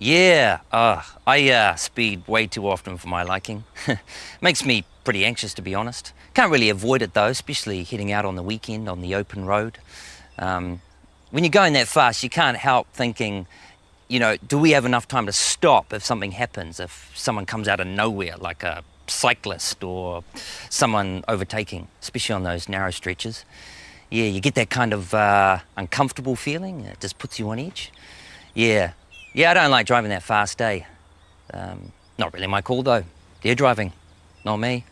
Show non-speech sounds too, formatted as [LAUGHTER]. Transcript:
Yeah, uh, I uh, speed way too often for my liking. [LAUGHS] Makes me pretty anxious, to be honest. Can't really avoid it, though, especially heading out on the weekend on the open road. Um, when you're going that fast, you can't help thinking, you know, do we have enough time to stop if something happens, if someone comes out of nowhere, like a cyclist or someone overtaking, especially on those narrow stretches. Yeah, you get that kind of uh, uncomfortable feeling. It just puts you on edge. Yeah, yeah, I don't like driving that fast, eh? Um, not really my call though. They're driving, not me.